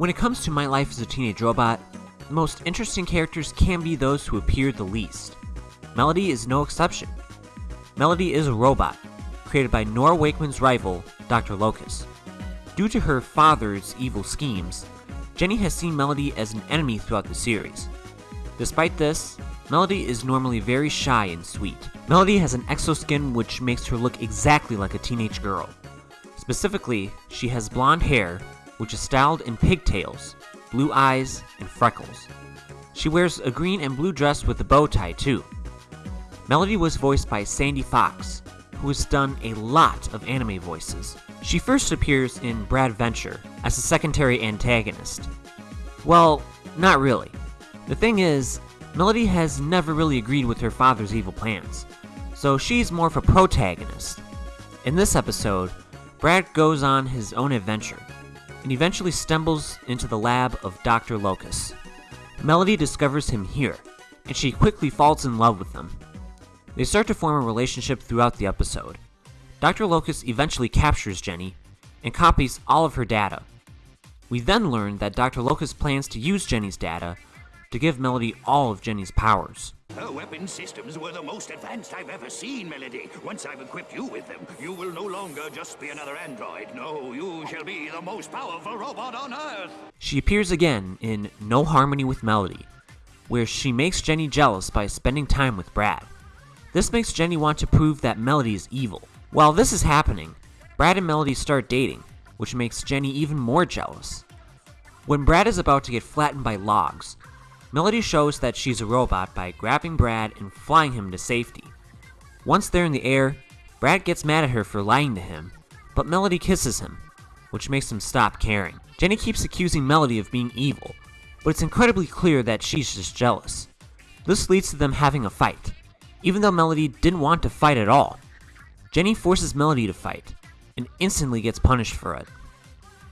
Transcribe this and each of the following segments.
When it comes to My Life as a Teenage Robot, the most interesting characters can be those who appear the least. Melody is no exception. Melody is a robot, created by Nora Wakeman's rival, Dr. Locus. Due to her father's evil schemes, Jenny has seen Melody as an enemy throughout the series. Despite this, Melody is normally very shy and sweet. Melody has an exoskin which makes her look exactly like a teenage girl. Specifically, she has blonde hair, which is styled in pigtails, blue eyes, and freckles. She wears a green and blue dress with a bow tie, too. Melody was voiced by Sandy Fox, who has done a lot of anime voices. She first appears in Bradventure as a secondary antagonist. Well, not really. The thing is, Melody has never really agreed with her father's evil plans, so she's more of a protagonist. In this episode, Brad goes on his own adventure and eventually stumbles into the lab of Dr. Locus. Melody discovers him here, and she quickly falls in love with him. They start to form a relationship throughout the episode. Dr. Locus eventually captures Jenny and copies all of her data. We then learn that Dr. Locus plans to use Jenny's data to give Melody all of Jenny's powers. Her weapon systems were the most advanced I've ever seen, Melody. Once I've equipped you with them, you will no longer just be another android. No, you shall be the most powerful robot on Earth. She appears again in No Harmony with Melody, where she makes Jenny jealous by spending time with Brad. This makes Jenny want to prove that Melody is evil. While this is happening, Brad and Melody start dating, which makes Jenny even more jealous. When Brad is about to get flattened by logs, Melody shows that she's a robot by grabbing Brad and flying him to safety. Once they're in the air, Brad gets mad at her for lying to him, but Melody kisses him, which makes him stop caring. Jenny keeps accusing Melody of being evil, but it's incredibly clear that she's just jealous. This leads to them having a fight, even though Melody didn't want to fight at all. Jenny forces Melody to fight, and instantly gets punished for it.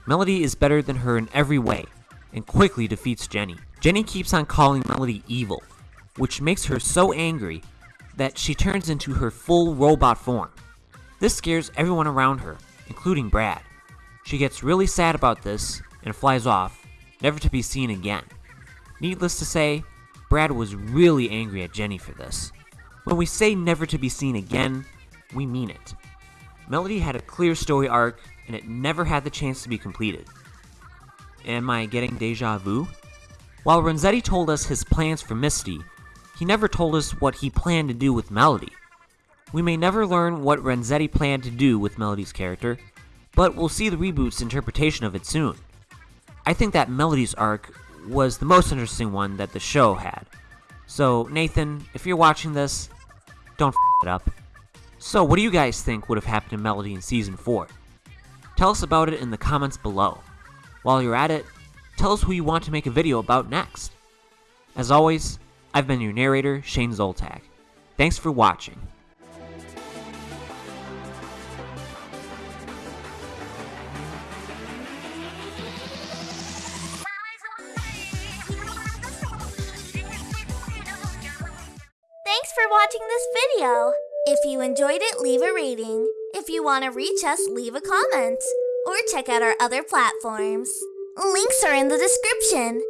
Melody is better than her in every way, and quickly defeats Jenny. Jenny keeps on calling Melody evil, which makes her so angry that she turns into her full robot form. This scares everyone around her, including Brad. She gets really sad about this and flies off, never to be seen again. Needless to say, Brad was really angry at Jenny for this. When we say never to be seen again, we mean it. Melody had a clear story arc, and it never had the chance to be completed. Am I getting deja vu? While Renzetti told us his plans for Misty, he never told us what he planned to do with Melody. We may never learn what Renzetti planned to do with Melody's character, but we'll see the reboot's interpretation of it soon. I think that Melody's arc was the most interesting one that the show had. So, Nathan, if you're watching this, don't f it up. So, what do you guys think would have happened to Melody in Season 4? Tell us about it in the comments below. While you're at it, tell us who you want to make a video about next. As always, I've been your narrator, Shane Zoltak. Thanks for watching. Thanks for watching this video. If you enjoyed it, leave a rating. If you want to reach us, leave a comment. Or check out our other platforms. Links are in the description.